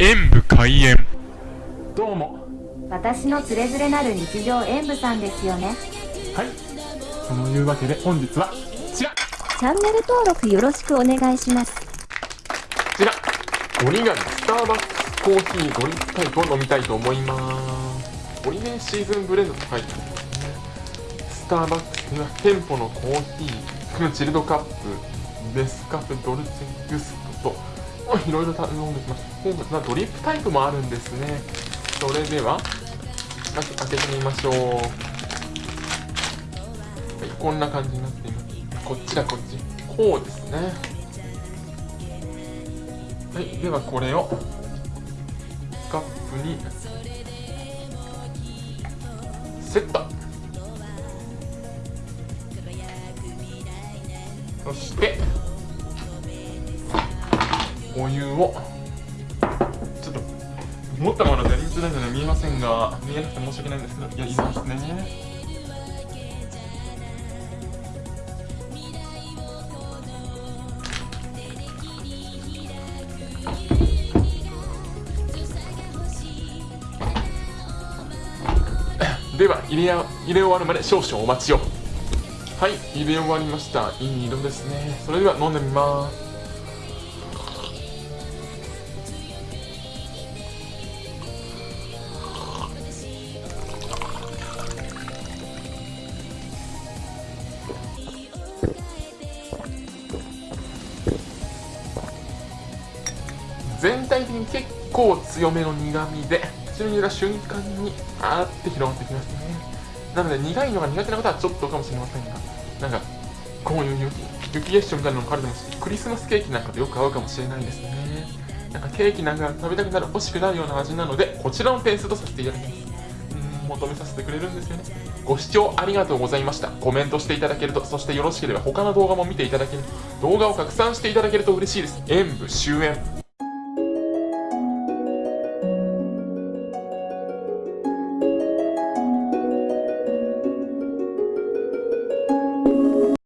演武開演。どうも。私のつれづれなる日常演舞さんですよね。はい。そのいうわけで本日はこちら。こチャンネル登録よろしくお願いします。ちら。折り紙スターバックスコーヒードリップタイプを飲みたいと思います。オリジンシーズンブレンドと書いてあるんですね。スターバックスには店舗のコーヒーチルドカップデスカフェドルチェグストといろいろ頼んできました。今回まあドリップタイプもあるんですね。それでは開け開けてみましょう。はいこんな感じになっています。こっちだこっち。こうですね。はいではこれをカップにセット。そしてお湯を。ちょっと持ったままの全然ないので見えませんが見えなくて申し訳ないんですけどいや入れますね。では入れや入れ終わるまで少々お待ちを。はい入れ終わりました。いい色ですね。それでは飲んでみます。全体的に結構強めの苦味で口に入れた瞬間にあーって広がってきますね。なので苦いのが苦手な方はちょっとかもしれませんがなんかこういう雪雪結晶みたいなのもあるでもしクリスマスケーキなんかとよく合うかもしれないですねなんかケーキなんか食べたくなる欲しくなるような味なのでこちらの点数とさせていただきますうん求めさせてくれるんですよねご視聴ありがとうございましたコメントしていただけるとそしてよろしければ他の動画も見ていただける動画を拡散していただけると嬉しいです演武終演